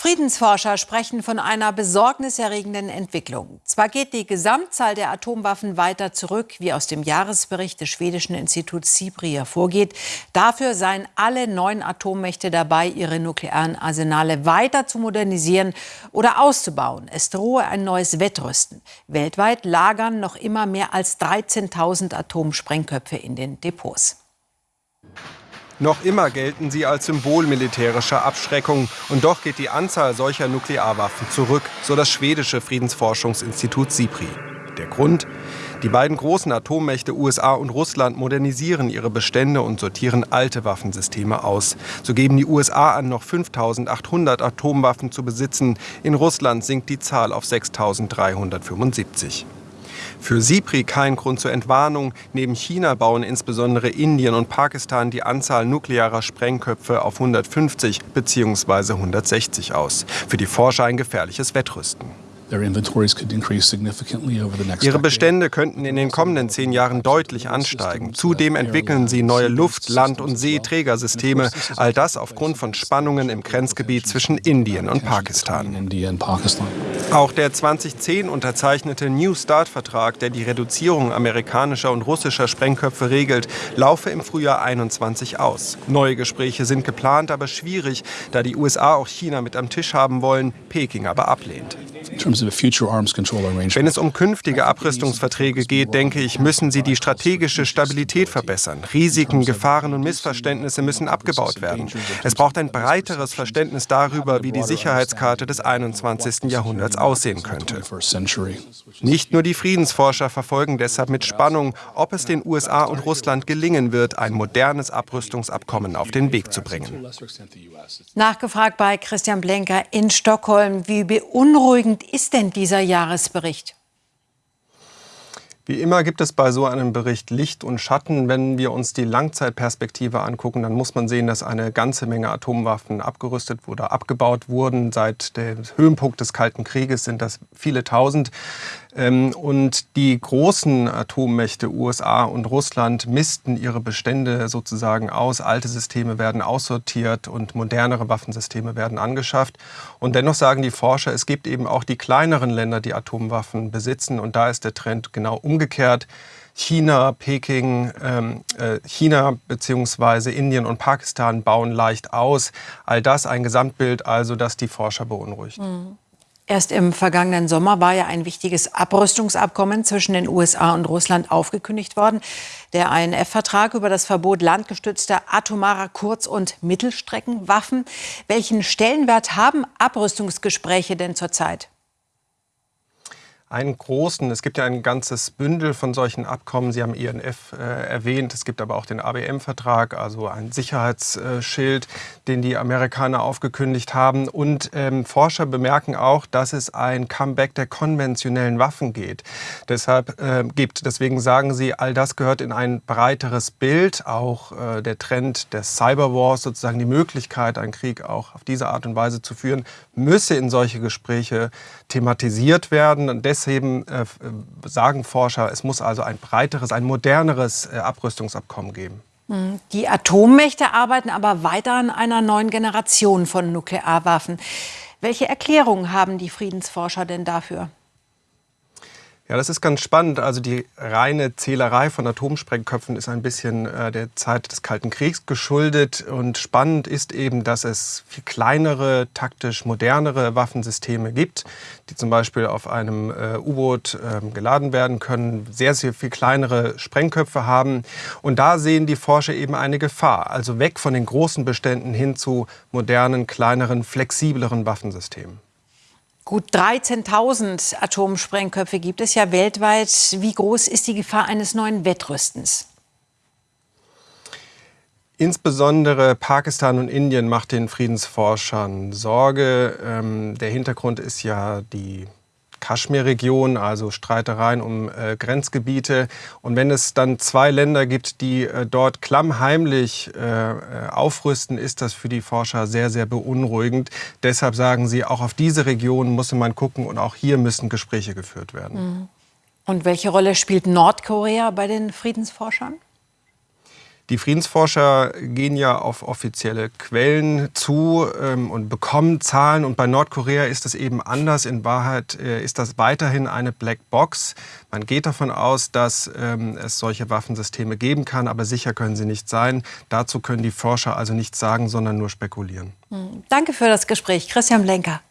Friedensforscher sprechen von einer besorgniserregenden Entwicklung. Zwar geht die Gesamtzahl der Atomwaffen weiter zurück, wie aus dem Jahresbericht des schwedischen Instituts SIPRI hervorgeht. Dafür seien alle neun Atommächte dabei, ihre nuklearen Arsenale weiter zu modernisieren oder auszubauen. Es drohe ein neues Wettrüsten. Weltweit lagern noch immer mehr als 13.000 Atomsprengköpfe in den Depots. Noch immer gelten sie als Symbol militärischer Abschreckung. Und doch geht die Anzahl solcher Nuklearwaffen zurück, so das schwedische Friedensforschungsinstitut SIPRI. Der Grund? Die beiden großen Atommächte USA und Russland modernisieren ihre Bestände und sortieren alte Waffensysteme aus. So geben die USA an, noch 5800 Atomwaffen zu besitzen. In Russland sinkt die Zahl auf 6375. Für SIPRI kein Grund zur Entwarnung. Neben China bauen insbesondere Indien und Pakistan die Anzahl nuklearer Sprengköpfe auf 150 bzw. 160 aus. Für die Forscher ein gefährliches Wettrüsten. Ihre Bestände könnten in den kommenden zehn Jahren deutlich ansteigen. Zudem entwickeln sie neue Luft-, Land- und Seeträgersysteme. All das aufgrund von Spannungen im Grenzgebiet zwischen Indien und Pakistan. Auch der 2010 unterzeichnete New Start-Vertrag, der die Reduzierung amerikanischer und russischer Sprengköpfe regelt, laufe im Frühjahr 21 aus. Neue Gespräche sind geplant, aber schwierig, da die USA auch China mit am Tisch haben wollen, Peking aber ablehnt. Wenn es um künftige Abrüstungsverträge geht, denke ich, müssen sie die strategische Stabilität verbessern. Risiken, Gefahren und Missverständnisse müssen abgebaut werden. Es braucht ein breiteres Verständnis darüber, wie die Sicherheitskarte des 21. Jahrhunderts aussehen könnte. Nicht nur die Friedensforscher verfolgen deshalb mit Spannung, ob es den USA und Russland gelingen wird, ein modernes Abrüstungsabkommen auf den Weg zu bringen. Nachgefragt bei Christian Blenker in Stockholm, wie beunruhigend ist denn dieser Jahresbericht? Wie immer gibt es bei so einem Bericht Licht und Schatten. Wenn wir uns die Langzeitperspektive angucken, dann muss man sehen, dass eine ganze Menge Atomwaffen abgerüstet oder abgebaut wurden. Seit dem Höhepunkt des Kalten Krieges sind das viele tausend. Ähm, und die großen Atommächte USA und Russland missten ihre Bestände sozusagen aus. Alte Systeme werden aussortiert und modernere Waffensysteme werden angeschafft. Und dennoch sagen die Forscher, es gibt eben auch die kleineren Länder, die Atomwaffen besitzen. Und da ist der Trend genau umgekehrt China, Peking, ähm, äh, China bzw. Indien und Pakistan bauen leicht aus. All das ein Gesamtbild, also das die Forscher beunruhigt. Mhm. Erst im vergangenen Sommer war ja ein wichtiges Abrüstungsabkommen zwischen den USA und Russland aufgekündigt worden. Der INF-Vertrag über das Verbot landgestützter atomarer Kurz- und Mittelstreckenwaffen. Welchen Stellenwert haben Abrüstungsgespräche denn zurzeit? Einen großen, es gibt ja ein ganzes Bündel von solchen Abkommen. Sie haben INF äh, erwähnt. Es gibt aber auch den ABM-Vertrag, also ein Sicherheitsschild, den die Amerikaner aufgekündigt haben. Und ähm, Forscher bemerken auch, dass es ein Comeback der konventionellen Waffen geht. Deshalb äh, gibt. Deswegen sagen sie, all das gehört in ein breiteres Bild. Auch äh, der Trend des Cyberwars, sozusagen die Möglichkeit, einen Krieg auch auf diese Art und Weise zu führen, müsse in solche Gespräche thematisiert werden. Und deshalb äh, sagen Forscher, es muss also ein breiteres, ein moderneres äh, Abrüstungsabkommen geben. Hm, die Atommächte arbeiten aber weiter an einer neuen Generation von Nuklearwaffen. Welche Erklärungen haben die Friedensforscher denn dafür? Ja, das ist ganz spannend. Also die reine Zählerei von Atomsprengköpfen ist ein bisschen äh, der Zeit des Kalten Kriegs geschuldet. Und spannend ist eben, dass es viel kleinere, taktisch modernere Waffensysteme gibt, die zum Beispiel auf einem äh, U-Boot äh, geladen werden können, sehr, sehr viel kleinere Sprengköpfe haben. Und da sehen die Forscher eben eine Gefahr. Also weg von den großen Beständen hin zu modernen, kleineren, flexibleren Waffensystemen. Gut 13.000 Atomsprengköpfe gibt es ja weltweit. Wie groß ist die Gefahr eines neuen Wettrüstens? Insbesondere Pakistan und Indien macht den Friedensforschern Sorge. Ähm, der Hintergrund ist ja die Kaschmir-Region, also Streitereien um äh, Grenzgebiete. Und wenn es dann zwei Länder gibt, die äh, dort klammheimlich äh, äh, aufrüsten, ist das für die Forscher sehr, sehr beunruhigend. Deshalb sagen sie, auch auf diese Region muss man gucken und auch hier müssen Gespräche geführt werden. Mhm. Und welche Rolle spielt Nordkorea bei den Friedensforschern? Die Friedensforscher gehen ja auf offizielle Quellen zu ähm, und bekommen Zahlen. Und bei Nordkorea ist es eben anders. In Wahrheit äh, ist das weiterhin eine Blackbox. Man geht davon aus, dass ähm, es solche Waffensysteme geben kann, aber sicher können sie nicht sein. Dazu können die Forscher also nichts sagen, sondern nur spekulieren. Danke für das Gespräch, Christian Blenker.